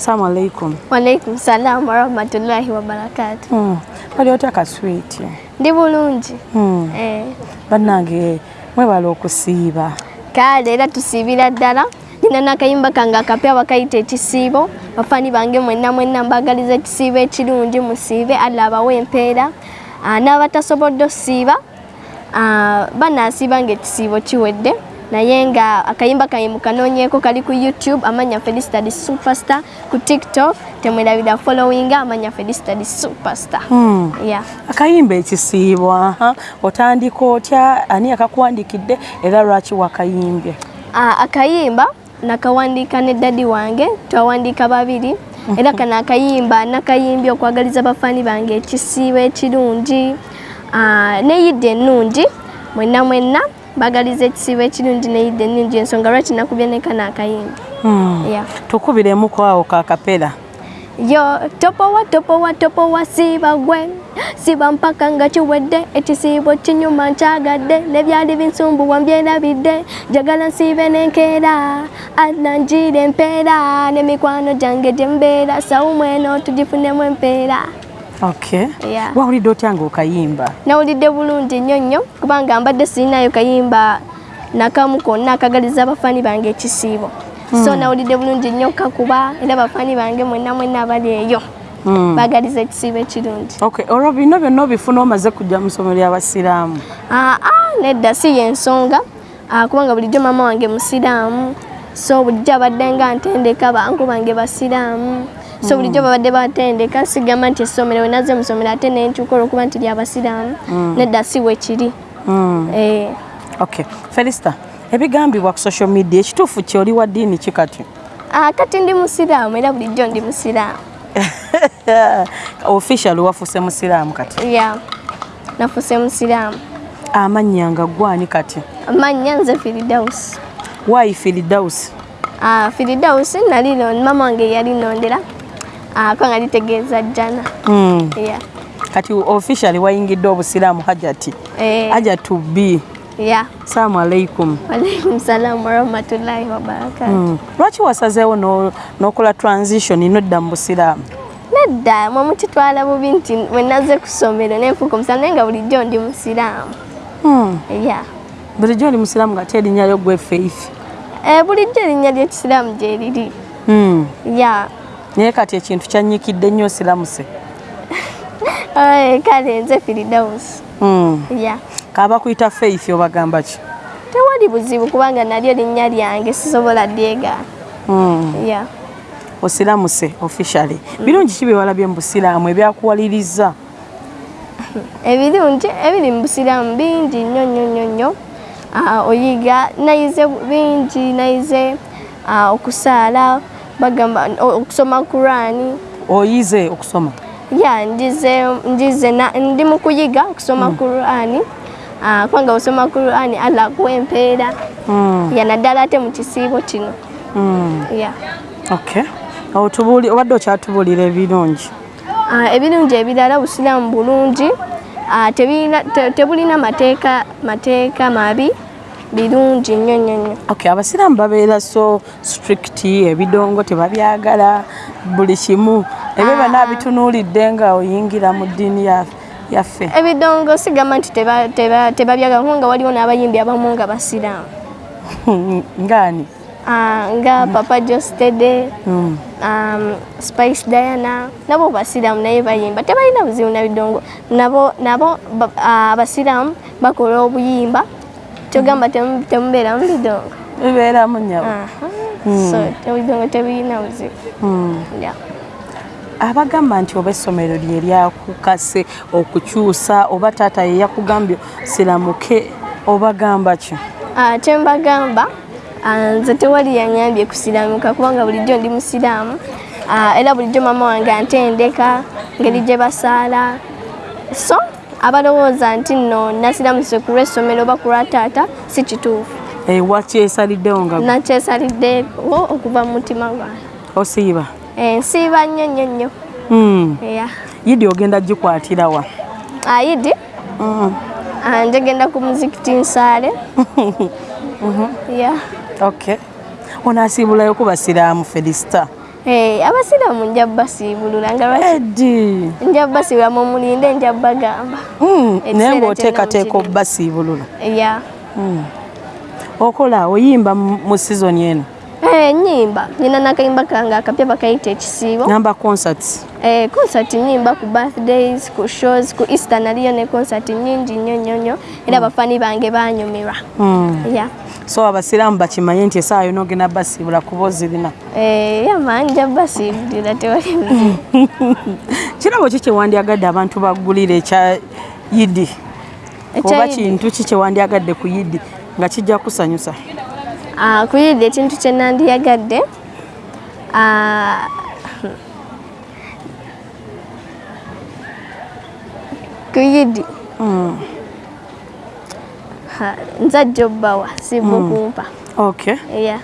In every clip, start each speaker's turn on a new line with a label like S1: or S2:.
S1: Salamu alaikum.
S2: Walaikum salam warahmatullahi wabarakatu.
S1: Mm. Wali otya kaswiti?
S2: Ndi bulungi.
S1: Mm.
S2: Eh.
S1: Bannange mwebala okusiiba.
S2: Kale era tusiibira ddala. Nina n'akayimba kange akapya bakayita ekisiibo. Bafaani bange mwenna mwenna mbagaliza ekisiibo ekirungi musiibe Allah abawe empeera. Ah, N'abatasobodde ossiiba ah, banaasiiba ng'ekisiibo kiwedde. Naye nga akayimba kange mukanoonyeeko kali ku youtube amanya felicita the superstar ku tiktok temwerabira following amanya felicita the superstar
S1: Mm.
S2: yeah.
S1: Akayimba ekisiibo aha. Otandika otya ani akakuwandikidde era lwaki wakayimbye?
S2: Ah, akayimba nakawandiika ne dadi wange twawandiika babiri era kano akayimba nakayimbye okwagaliza bafaani bange ekisiibo ekirungi Ah, ne yidde ennungi mwenna mwenna bagaliza ekisiibo ekirungi ne yidde ennungi ensonga lwaki nakubye ne kano akayimba
S1: Mm.
S2: yeah.
S1: Tukubiremu awo kakapera.
S2: yo topowa topowa topowa siiba gwe siiba mpaka nga kiwedde ekisiibo kinyuma nkyagadde nebyali binsumbuwa mbyerabidde njagala nsiibe n'enkeera ananjira empeera n'emikwano gyange gye mbeera sawumu eno tugifunemu empeera.
S1: Wawulidde otya ng'okayimba?
S2: nawulidde bulungi nnyo nnyo kubanga mbadde sirinayo kayimba nakamu konna akagaliza abafaani bange ekisiibo. So nawulidde bulungi nnyo kakuba era abafaani bange mwenna mwenna abali eyo
S1: Mm.
S2: bagaliza ekisiibo ekirungi.
S1: Okay, olwo bino byonna obifuna omaze kujja mu ssomero ly'abasiraamu.
S2: Ah, ah, nedda si yensonga Ah, kubanga bulijjo mama wange musiraamu so bulijjo abadde nga ntendeka bangu bange basiraamu so bulijjo babadde batendeka sigamba nti essomero wenaze mu ssomero ate nenkyuka olwokuba nti lyabasiraamu nedda si wekiri
S1: Mm.
S2: Eh,
S1: Okay. Felicita, ebigambibwa ku social media ekituufu kye oli wa ddiini ki kati?
S2: ah, kati ndi musiraamu era bulijjo ndi musiraamu
S1: Official wafuuse musiraamu kati.
S2: ya nafuse musiraamu
S1: Amannya nga gwani kati?
S2: amannya nze firidausi
S1: Why Firdaus?
S2: Ah, firidausi nali mama wange yalinondera ah, kubanga litegeeza jjana
S1: Mm.
S2: yeah.
S1: Kati official wayingidde obusiraamu hajati.
S2: Eh,
S1: Hajatu B.
S2: yeah.
S1: Salaamu alaikum.
S2: Walaikum salam warahmatullahi wabarakatu.
S1: Mm. Lwaki wasazeewo no- n'okola transition nodda mu busiraamu?
S2: Nedda mwe mukitwala bubi nti bwe nazze ku ssomero nenfuuka omusiraamu naye nga bulijjo ndi musiraamu.
S1: Mm.
S2: Yeah.
S1: bulijjo oli musiraamu nga ate erinnya lyo gwe Faith.
S2: Eh, bulijjo erinnya ly'ekisiraamu gye liri.
S1: Naye kati ekintu kyanyikidde nnyo siramuse
S2: Eh, kale nze firidausi.
S1: mm.
S2: Yeah.
S1: kaba kuyita faith obagamba ki
S2: Tewali buzibu kubanga nalyo linnya lyange sisobola dyegaana.
S1: mm.
S2: Yeah.
S1: osiramuse officially birungi ki byewalabye mu busiraamu ebyakuwaliriza
S2: ebirungi ebiri mu busiraamu bingi nnyo nnyo nnyo nnyo Ah, oyiga nayize bingi nayize ah, okusaala bagamba okusoma kurani
S1: oyize okusoma
S2: ya njize njize ndi mu kuyiga okusoma kurani Ah, kubanga osoma kurani allah akuwa empeera
S1: mm.
S2: ya naddala ate mu kisiibo kino.
S1: Mm.
S2: ya.
S1: Okay obadde okyatubuulira ebirungi?
S2: Ah, ebirungi ebirala busiraamu bulungi. Ah, tebulina mateeka mateeka mabi birungi nnyo nnyo nnyo.
S1: Okay abasiraamu babeera so strict ebidongo tebabyagala buli kimu. Ebyo byonna bitunuulidde nga oyingira mu ddiini ya- yaffe.
S2: Ebidongo sigamba nti teba- teba- tebabyagala kubanga waliwo n'abayimbi abamu nga basiraamu.
S1: Ngaani?
S2: Ah, nga papa jostede
S1: Mm.
S2: um, spice diana nabo basiraamu naye bayimba. Tebalina buzibu na bidongo. Nabo ah, abasiraamu bakola obuyimba kyogamba temu- temubeera mu bidongo
S1: bibeeramu nyabo
S2: Aha. so ebidongo tebirina buzibu
S1: abagamba nti oba essomero lye lyakukase okukyusa oba taata ye yakugambye siramuke obagamba ki?
S2: Kyembagamba ah, nze tewali yanyambye kusiramuka kubanga bulijjo ndi musiraamu. Era bulijjo mama wange antendeka ngeri gye basaala. So abalowooza nti nno nasiramusire ku lw'essomero oba ku lwa taata si kituufu.
S1: Eh, wakyesaliddewo nga
S2: nakyesaliddewo okuva mu mutima gwange
S1: osiiba?
S2: Eh, nsiiba nnyo nnyo nnyo.
S1: Mm.
S2: Yeah.
S1: yidi ogenda gikwatirawa
S2: ayidi
S1: Mm.
S2: ah, njegenda ku muzikiti nsaale Yeah.
S1: okay. Onaasiibulayo ku basiraamu felisita
S2: abasiraamu nja basiibulula nga lwaki
S1: eddi
S2: nja basiibula mumulinde nja bagamba
S1: Mm, naye ng'oteekateeka
S2: mukirinde.
S1: obbasiibulula
S2: ya
S1: okola oyimba mu sizoni eno
S2: Eh, nyimba. Nyina nakayimba kange akapya bakayita ekisiibo
S1: namba concerts
S2: Eh, concert nyimba ku birthdays ku shows ku easter naliyo ne concert nyingi nnyo nnyo nnyo era abafani bange banyumirwa
S1: Mm.
S2: ya
S1: so abasiraamu bakimanye nti esaawa yona ogenda basiibula kuba ozirina?
S2: Eh, ya manja basiibulira tewali buzibu
S1: kirabo ki kyewandyagadde abantu baggulira ekya yidi oba
S2: Ekyayidi.
S1: kintu ki kyewandyagadde ku yidi nga kijja kusanyusa
S2: Ah, kuyidde ekintu kye nandiyagadde ah, kuyidi
S1: Mm.
S2: Nzajja obbawa sibwa kumpa
S1: okay.
S2: Ya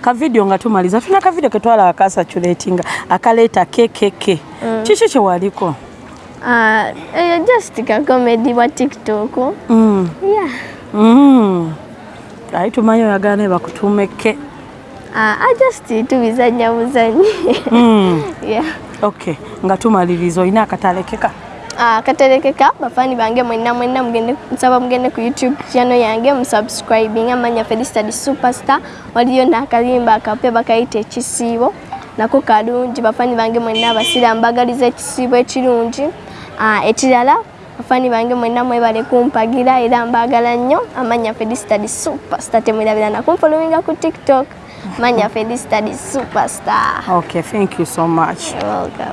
S1: kavidiyo nga tumaliza tuna kavidiyo ketwala akasatulatinga akaleeta kkk kiki kyewaliko
S2: Ah, eyo just kakomedi bwa tiktok.
S1: Mm.
S2: ya
S1: Mm. Ayi tumanyi oyagala naye bakutuumeke?
S2: Ah, ah, just tubizanya buzanyi
S1: Mm.
S2: ya
S1: okay nga tumaliriza olina akatalekeka?
S2: Ah, katerekeka bafani bange mwenna mwenna mugende nsaba mugende ku youtube channel yange musubscribing amanya felistad superstar waliyo nakalimba akapya bakayita ekisiibo nako kalungi bafani bange mwenna abasiraamu bagaliza ekisiibo ekirungi. Ah, ekirala bafani bange mwenna mwebale kumpagira era mbagala nnyo amanya felistad superstar temwerabira nakumfolowinga ku tiktok. Manya felistad superstar.
S1: Okay thank you so much.
S2: You're welcome.